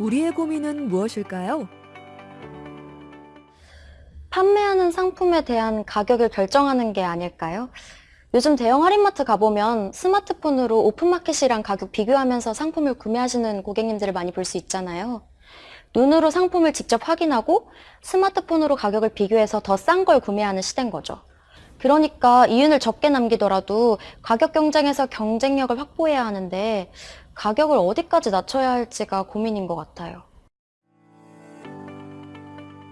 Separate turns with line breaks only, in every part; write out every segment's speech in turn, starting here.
우리의 고민은 무엇일까요?
판매하는 상품에 대한 가격을 결정하는 게 아닐까요? 요즘 대형 할인마트 가보면 스마트폰으로 오픈마켓이랑 가격 비교하면서 상품을 구매하시는 고객님들을 많이 볼 수 있잖아요. 눈으로 상품을 직접 확인하고 스마트폰으로 가격을 비교해서 더 싼 걸 구매하는 시대인 거죠. 그러니까 이윤을 적게 남기더라도 가격 경쟁에서 경쟁력을 확보해야 하는데 가격을 어디까지 낮춰야 할지가 고민인 것 같아요.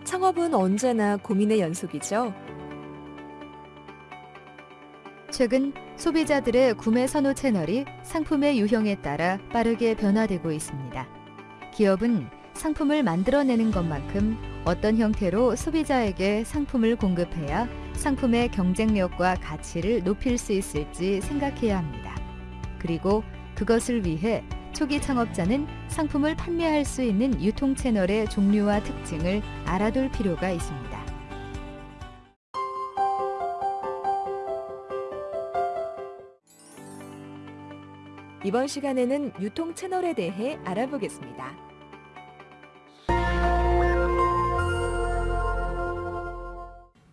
창업은 언제나 고민의 연속이죠.
최근 소비자들의 구매 선호 채널이 상품의 유형에 따라 빠르게 변화되고 있습니다. 기업은 상품을 만들어내는 것만큼 어떤 형태로 소비자에게 상품을 공급해야 상품의 경쟁력과 가치를 높일 수 있을지 생각해야 합니다. 그리고 그것을 위해 초기 창업자는 상품을 판매할 수 있는 유통 채널의 종류와 특징을 알아둘 필요가 있습니다.
이번 시간에는 유통 채널에 대해 알아보겠습니다.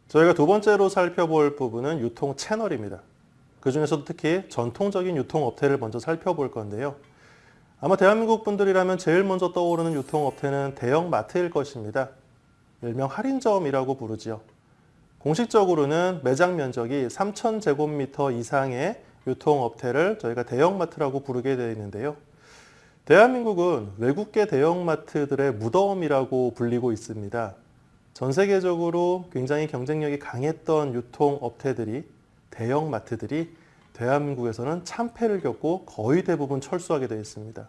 저희가 두 번째로 살펴볼 부분은 유통 채널입니다. 그 중에서도 특히 전통적인 유통업태를 먼저 살펴볼 건데요. 아마 대한민국 분들이라면 제일 먼저 떠오르는 유통업태는 대형마트일 것입니다. 일명 할인점이라고 부르지요. 공식적으로는 매장 면적이 3,000제곱미터 이상의 유통업태를 저희가 대형마트라고 부르게 되어 있는데요. 대한민국은 외국계 대형마트들의 무덤이라고 불리고 있습니다. 전 세계적으로 굉장히 경쟁력이 강했던 유통업태들이 대형 마트들이 대한민국에서는 참패를 겪고 거의 대부분 철수하게 되어 있습니다.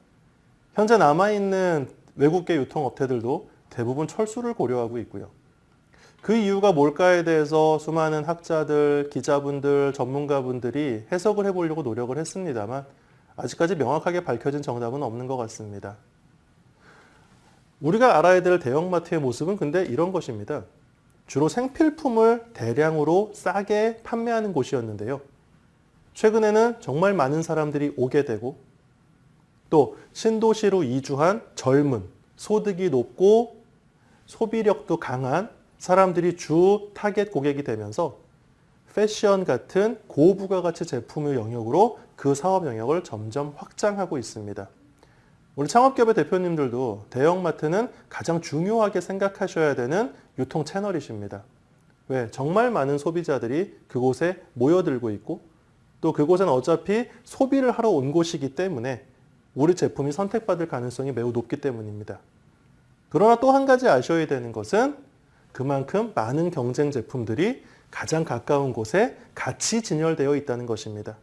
현재 남아있는 외국계 유통업태들도 대부분 철수를 고려하고 있고요. 그 이유가 뭘까에 대해서 수많은 학자들, 기자분들, 전문가분들이 해석을 해보려고 노력을 했습니다만 아직까지 명확하게 밝혀진 정답은 없는 것 같습니다. 우리가 알아야 될 대형마트의 모습은 근데 이런 것입니다. 주로 생필품을 대량으로 싸게 판매하는 곳이었는데요. 최근에는 정말 많은 사람들이 오게 되고 또 신도시로 이주한 젊은, 소득이 높고 소비력도 강한 사람들이 주 타겟 고객이 되면서 패션 같은 고부가가치 제품의 영역으로 그 사업 영역을 점점 확장하고 있습니다. 우리 창업기업의 대표님들도 대형마트는 가장 중요하게 생각하셔야 되는 유통 채널이십니다. 왜? 정말 많은 소비자들이 그곳에 모여들고 있고 또 그곳은 어차피 소비를 하러 온 곳이기 때문에 우리 제품이 선택받을 가능성이 매우 높기 때문입니다. 그러나 또 한 가지 아셔야 되는 것은 그만큼 많은 경쟁 제품들이 가장 가까운 곳에 같이 진열되어 있다는 것입니다.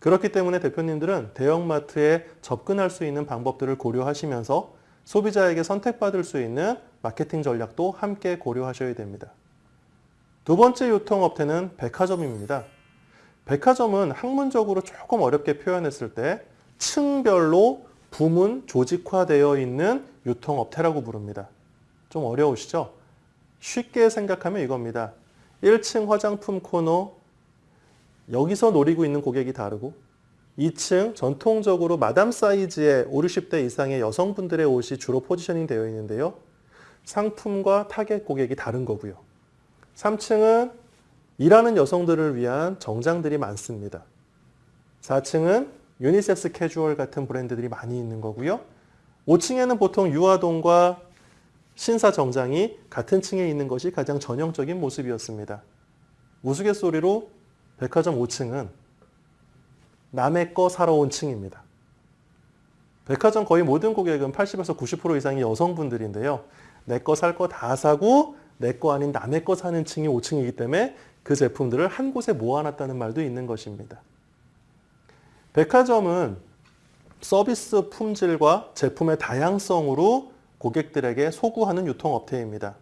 그렇기 때문에 대표님들은 대형마트에 접근할 수 있는 방법들을 고려하시면서 소비자에게 선택받을 수 있는 마케팅 전략도 함께 고려하셔야 됩니다. 두 번째 유통업태는 백화점입니다. 백화점은 학문적으로 조금 어렵게 표현했을 때 층별로 부문 조직화되어 있는 유통업태라고 부릅니다. 좀 어려우시죠? 쉽게 생각하면 이겁니다. 1층 화장품 코너, 여기서 노리고 있는 고객이 다르고 2층 전통적으로 마담 사이즈의 5, 60대 이상의 여성분들의 옷이 주로 포지셔닝 되어 있는데요. 상품과 타겟 고객이 다른 거고요. 3층은 일하는 여성들을 위한 정장들이 많습니다. 4층은 유니섹스 캐주얼 같은 브랜드들이 많이 있는 거고요. 5층에는 보통 유아동과 신사 정장이 같은 층에 있는 것이 가장 전형적인 모습이었습니다. 우스갯소리로 백화점 5층은 남의 거 사러 온 층입니다. 백화점 거의 모든 고객은 80에서 90% 이상이 여성분들인데요. 내 거 살 거 다 사고 내 거 아닌 남의 거 사는 층이 5층이기 때문에 그 제품들을 한 곳에 모아놨다는 말도 있는 것입니다. 백화점은 서비스 품질과 제품의 다양성으로 고객들에게 소구하는 유통업체입니다.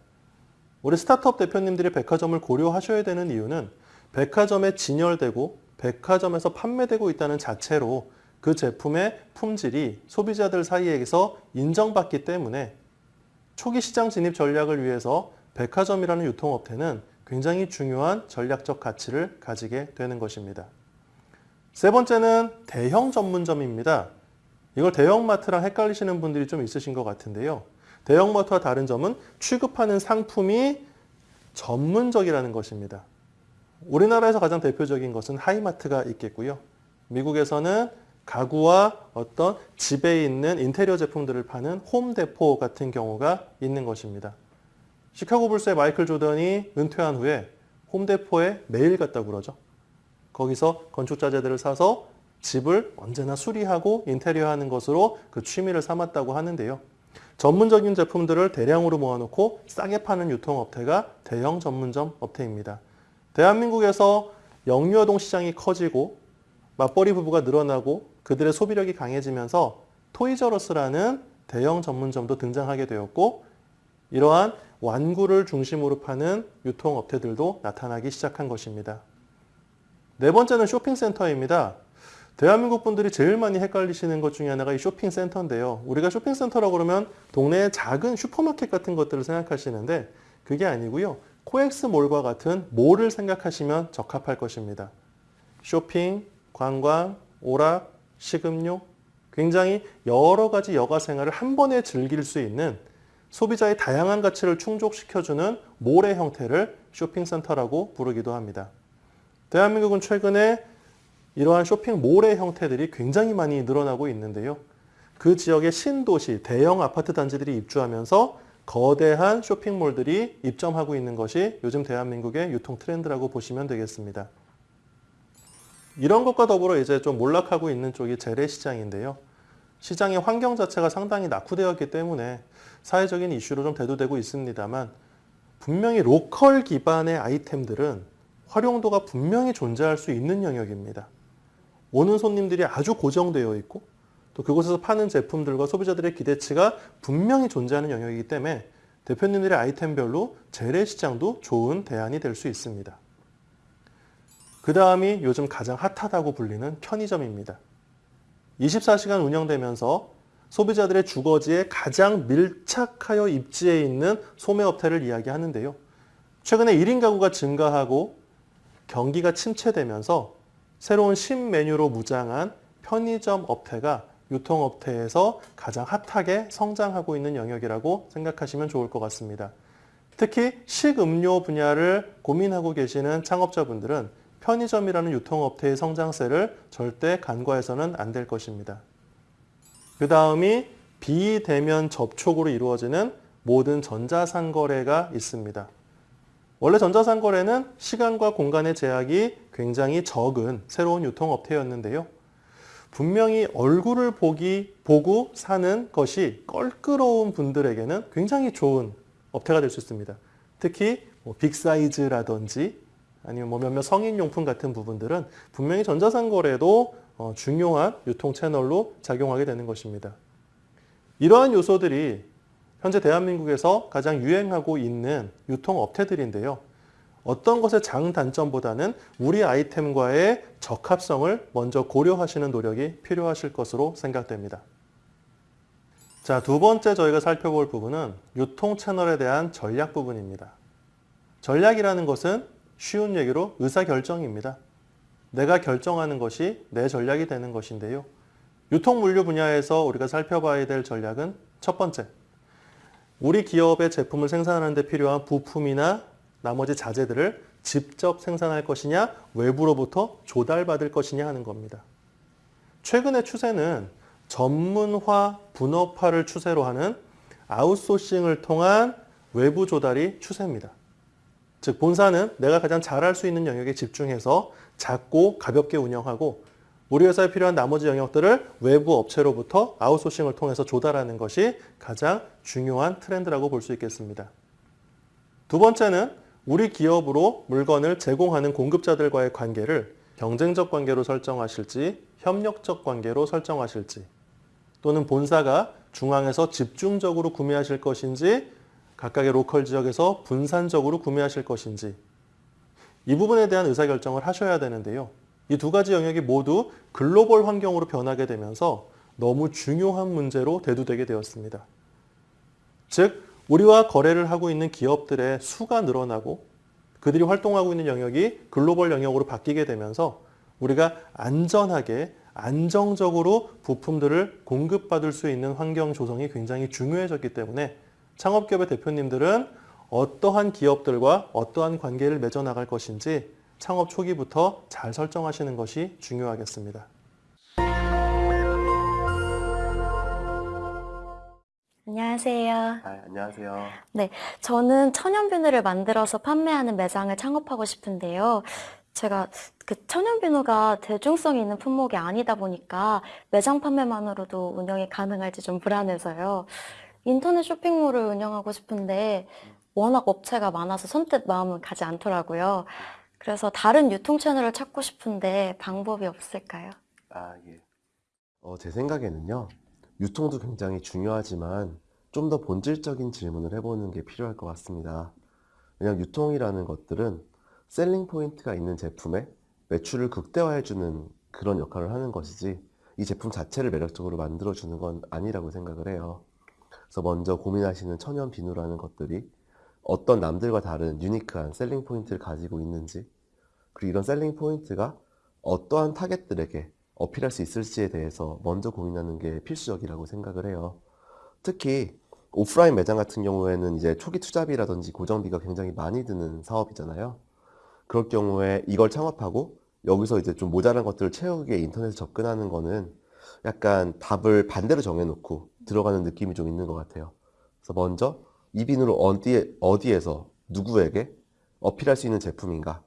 우리 스타트업 대표님들이 백화점을 고려하셔야 되는 이유는 백화점에 진열되고 백화점에서 판매되고 있다는 자체로 그 제품의 품질이 소비자들 사이에서 인정받기 때문에 초기 시장 진입 전략을 위해서 백화점이라는 유통업체는 굉장히 중요한 전략적 가치를 가지게 되는 것입니다. 세 번째는 대형 전문점입니다. 이걸 대형마트랑 헷갈리시는 분들이 좀 있으신 것 같은데요. 대형마트와 다른 점은 취급하는 상품이 전문적이라는 것입니다. 우리나라에서 가장 대표적인 것은 하이마트가 있겠고요. 미국에서는 가구와 어떤 집에 있는 인테리어 제품들을 파는 홈데포 같은 경우가 있는 것입니다. 시카고 불스의 마이클 조던이 은퇴한 후에 홈데포에 매일 갔다 그러죠. 거기서 건축자재들을 사서 집을 언제나 수리하고 인테리어하는 것으로 그 취미를 삼았다고 하는데요. 전문적인 제품들을 대량으로 모아놓고 싸게 파는 유통업체가 대형 전문점 업체입니다. 대한민국에서 영유아동 시장이 커지고 맞벌이 부부가 늘어나고 그들의 소비력이 강해지면서 토이저러스라는 대형 전문점도 등장하게 되었고 이러한 완구를 중심으로 파는 유통업체들도 나타나기 시작한 것입니다. 네 번째는 쇼핑센터입니다. 대한민국 분들이 제일 많이 헷갈리시는 것 중에 하나가 이 쇼핑센터인데요. 우리가 쇼핑센터라고 그러면 동네의 작은 슈퍼마켓 같은 것들을 생각하시는데 그게 아니고요. 코엑스몰과 같은 몰을 생각하시면 적합할 것입니다. 쇼핑, 관광, 오락, 식음료 굉장히 여러 가지 여가 생활을 한 번에 즐길 수 있는 소비자의 다양한 가치를 충족시켜주는 몰의 형태를 쇼핑센터라고 부르기도 합니다. 대한민국은 최근에 이러한 쇼핑몰의 형태들이 굉장히 많이 늘어나고 있는데요. 그 지역의 신도시, 대형 아파트 단지들이 입주하면서 거대한 쇼핑몰들이 입점하고 있는 것이 요즘 대한민국의 유통 트렌드라고 보시면 되겠습니다. 이런 것과 더불어 이제 좀 몰락하고 있는 쪽이 재래시장인데요. 시장의 환경 자체가 상당히 낙후되었기 때문에 사회적인 이슈로 좀 대두되고 있습니다만 분명히 로컬 기반의 아이템들은 활용도가 분명히 존재할 수 있는 영역입니다. 오는 손님들이 아주 고정되어 있고 또 그곳에서 파는 제품들과 소비자들의 기대치가 분명히 존재하는 영역이기 때문에 대표님들의 아이템별로 재래시장도 좋은 대안이 될 수 있습니다. 그 다음이 요즘 가장 핫하다고 불리는 편의점입니다. 24시간 운영되면서 소비자들의 주거지에 가장 밀착하여 입지해 있는 소매업체를 이야기하는데요. 최근에 1인 가구가 증가하고 경기가 침체되면서 새로운 신메뉴로 무장한 편의점 업태가 유통업태에서 가장 핫하게 성장하고 있는 영역이라고 생각하시면 좋을 것 같습니다. 특히 식음료 분야를 고민하고 계시는 창업자분들은 편의점이라는 유통업태의 성장세를 절대 간과해서는 안 될 것입니다. 그 다음이 비대면 접촉으로 이루어지는 모든 전자상거래가 있습니다. 원래 전자상거래는 시간과 공간의 제약이 굉장히 적은 새로운 유통업태였는데요. 분명히 얼굴을 보기, 보고 사는 것이 껄끄러운 분들에게는 굉장히 좋은 업태가 될 수 있습니다. 특히 뭐 빅사이즈라든지 아니면 뭐 몇몇 성인용품 같은 부분들은 분명히 전자상거래도 어, 중요한 유통 채널로 작용하게 되는 것입니다. 이러한 요소들이 현재 대한민국에서 가장 유행하고 있는 유통업체들인데요. 어떤 것의 장단점보다는 우리 아이템과의 적합성을 먼저 고려하시는 노력이 필요하실 것으로 생각됩니다. 자, 두 번째 저희가 살펴볼 부분은 유통 채널에 대한 전략 부분입니다. 전략이라는 것은 쉬운 얘기로 의사결정입니다. 내가 결정하는 것이 내 전략이 되는 것인데요. 유통물류 분야에서 우리가 살펴봐야 될 전략은 첫 번째, 우리 기업의 제품을 생산하는 데 필요한 부품이나 나머지 자재들을 직접 생산할 것이냐, 외부로부터 조달받을 것이냐 하는 겁니다. 최근의 추세는 전문화, 분업화를 추세로 하는 아웃소싱을 통한 외부 조달이 추세입니다. 즉 본사는 내가 가장 잘할 수 있는 영역에 집중해서 작고 가볍게 운영하고 우리 회사에 필요한 나머지 영역들을 외부 업체로부터 아웃소싱을 통해서 조달하는 것이 가장 중요한 트렌드라고 볼 수 있겠습니다. 두 번째는 우리 기업으로 물건을 제공하는 공급자들과의 관계를 경쟁적 관계로 설정하실지 협력적 관계로 설정하실지 또는 본사가 중앙에서 집중적으로 구매하실 것인지 각각의 로컬 지역에서 분산적으로 구매하실 것인지 이 부분에 대한 의사결정을 하셔야 되는데요. 이 두 가지 영역이 모두 글로벌 환경으로 변하게 되면서 너무 중요한 문제로 대두되게 되었습니다. 즉, 우리와 거래를 하고 있는 기업들의 수가 늘어나고 그들이 활동하고 있는 영역이 글로벌 영역으로 바뀌게 되면서 우리가 안전하게 안정적으로 부품들을 공급받을 수 있는 환경 조성이 굉장히 중요해졌기 때문에 창업기업의 대표님들은 어떠한 기업들과 어떠한 관계를 맺어 나갈 것인지 창업 초기부터 잘 설정하시는 것이 중요하겠습니다.
안녕하세요.
아, 안녕하세요.
저는 천연 비누를 만들어서 판매하는 매장을 창업하고 싶은데요. 제가 그 천연 비누가 대중성이 있는 품목이 아니다 보니까 매장 판매만으로도 운영이 가능할지 좀 불안해서요. 인터넷 쇼핑몰을 운영하고 싶은데 워낙 업체가 많아서 선뜻 마음은 가지 않더라고요. 그래서 다른 유통 채널을 찾고 싶은데 방법이 없을까요?
아, 예. 어, 제 생각에는요, 유통도 굉장히 중요하지만 좀 더 본질적인 질문을 해보는 게 필요할 것 같습니다. 왜냐하면 유통이라는 것들은 selling point가 있는 제품에 매출을 극대화해주는 그런 역할을 하는 것이지 이 제품 자체를 매력적으로 만들어주는 건 아니라고 생각을 해요. 그래서 먼저 고민하시는 천연 비누라는 것들이 어떤 남들과 다른 unique한 selling point를 가지고 있는지 그리고 이런 selling point가 어떠한 타겟들에게 어필할 수 있을지에 대해서 먼저 고민하는 게 필수적이라고 생각을 해요. 특히 오프라인 매장 같은 경우에는 이제 초기 투자비라든지 고정비가 굉장히 많이 드는 사업이잖아요. 그럴 경우에 이걸 창업하고 여기서 이제 좀 모자란 것들을 채우기 위해 인터넷에 접근하는 거는 약간 답을 반대로 정해놓고 들어가는 느낌이 좀 있는 것 같아요. 그래서 먼저 이 비누를 어디에, 어디에서 누구에게 어필할 수 있는 제품인가?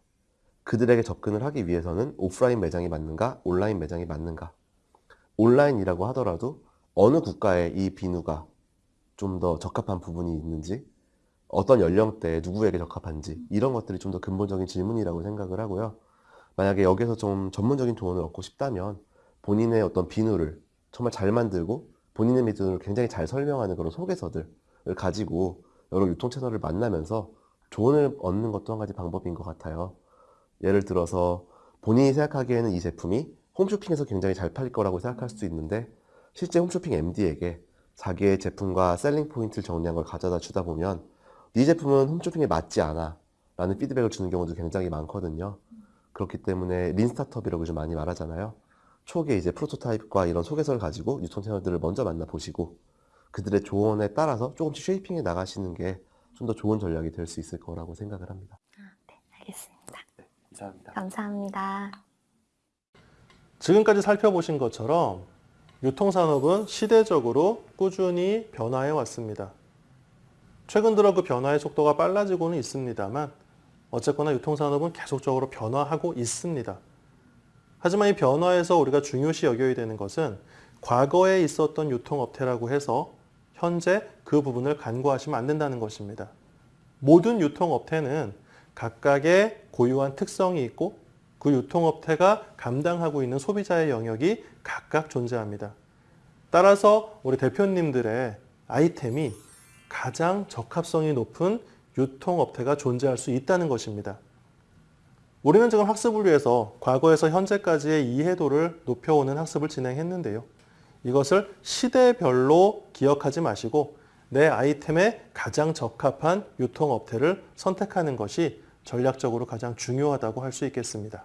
그들에게 접근을 하기 위해서는 오프라인 매장이 맞는가? 온라인 매장이 맞는가? 온라인이라고 하더라도 어느 국가에 이 비누가 좀 더 적합한 부분이 있는지, 어떤 연령대에 누구에게 적합한지, 이런 것들이 좀 더 근본적인 질문이라고 생각을 하고요. 만약에 여기서 좀 전문적인 조언을 얻고 싶다면 본인의 어떤 비누를 정말 잘 만들고 본인의 비누를 굉장히 잘 설명하는 그런 소개서들을 가지고 여러 유통 채널을 만나면서 조언을 얻는 것도 한 가지 방법인 것 같아요. 예를 들어서 본인이 생각하기에는 이 제품이 홈쇼핑에서 굉장히 잘 팔릴 거라고 생각할 수도 있는데 실제 홈쇼핑 MD에게 자기의 제품과 selling point를 정리한 걸 가져다 주다 보면 네 제품은 홈쇼핑에 맞지 않아 라는 피드백을 주는 경우도 굉장히 많거든요. 그렇기 때문에 lean startup이라고 요즘 많이 말하잖아요. 초기에 이제 프로토타입과 이런 소개서를 가지고 유통 채널들을 먼저 만나보시고 그들의 조언에 따라서 조금씩 shaping해 나가시는 게 좀 더 좋은 전략이 될 수 있을 거라고 생각을 합니다.
알겠습니다.
이상입니다.
감사합니다.
지금까지 살펴보신 것처럼 유통산업은 시대적으로 꾸준히 변화해 왔습니다. 최근 들어 그 변화의 속도가 빨라지고는 있습니다만 어쨌거나 유통산업은 계속적으로 변화하고 있습니다. 하지만 이 변화에서 우리가 중요시 여겨야 되는 것은 과거에 있었던 유통업태라고 해서 현재 그 부분을 간과하시면 안 된다는 것입니다. 모든 유통업태는 각각의 고유한 특성이 있고 그 유통업태가 감당하고 있는 소비자의 영역이 각각 존재합니다. 따라서 우리 대표님들의 아이템이 가장 적합성이 높은 유통업태가 존재할 수 있다는 것입니다. 우리는 지금 학습을 위해서 과거에서 현재까지의 이해도를 높여오는 학습을 진행했는데요. 이것을 시대별로 기억하지 마시고 내 아이템에 가장 적합한 유통업태를 선택하는 것이 전략적으로 가장 중요하다고 할 수 있겠습니다.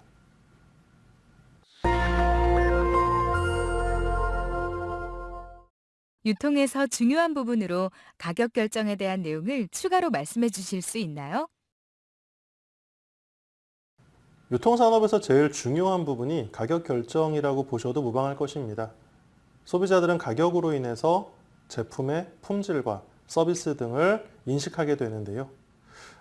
유통에서 중요한 부분으로 가격 결정에 대한 내용을 추가로 말씀해 주실 수 있나요?
유통산업에서 제일 중요한 부분이 가격 결정이라고 보셔도 무방할 것입니다. 소비자들은 가격으로 인해서 제품의 품질과 서비스 등을 인식하게 되는데요.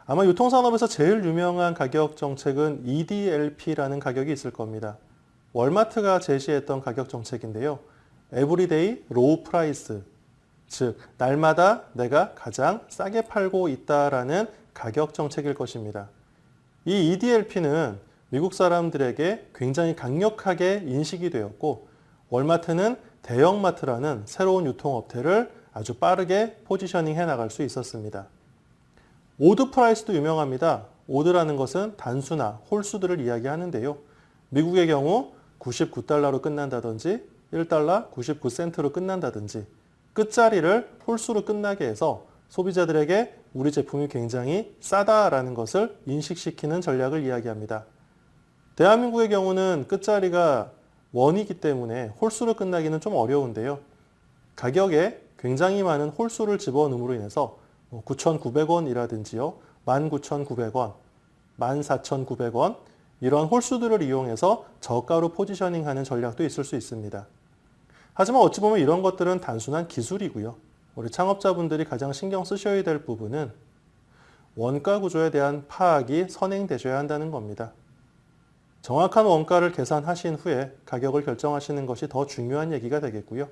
아마 유통산업에서 제일 유명한 가격 정책은 EDLP라는 가격이 있을 겁니다. 월마트가 제시했던 가격 정책인데요. everyday low price, 즉 날마다 내가 가장 싸게 팔고 있다라는 가격 정책일 것입니다. 이 EDLP는 미국 사람들에게 굉장히 강력하게 인식이 되었고 월마트는 대형마트라는 새로운 유통업태를 아주 빠르게 positioning 해 나갈 수 있었습니다. odd price도 유명합니다. odd라는 것은 단수나 홀수들을 이야기하는데요. 미국의 경우 99달러로 끝난다든지 1달러 99센트로 끝난다든지 끝자리를 홀수로 끝나게 해서 소비자들에게 우리 제품이 굉장히 싸다라는 것을 인식시키는 전략을 이야기합니다. 대한민국의 경우는 끝자리가 원이기 때문에 홀수로 끝나기는 좀 어려운데요. 가격에 굉장히 많은 홀수를 집어넣음으로 인해서 9,900원이라든지요, 19,900원, 14,900원 이런 홀수들을 이용해서 저가로 포지셔닝하는 전략도 있을 수 있습니다. 하지만 어찌 보면 이런 것들은 단순한 기술이고요. 우리 창업자분들이 가장 신경 쓰셔야 될 부분은 원가 구조에 대한 파악이 선행되셔야 한다는 겁니다. 정확한 원가를 계산하신 후에 가격을 결정하시는 것이 더 중요한 얘기가 되겠고요.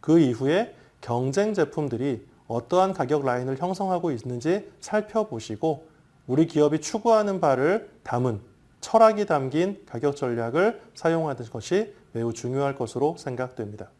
그 이후에 경쟁 제품들이 어떠한 가격 라인을 형성하고 있는지 살펴보시고 우리 기업이 추구하는 바를 담은 철학이 담긴 가격 전략을 사용하는 것이 매우 중요할 것으로 생각됩니다.